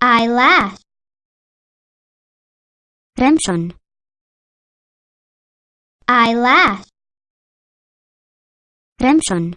eyelash I eyelash Remshon.